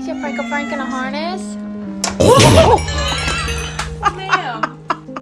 You your Franco Frank in a harness?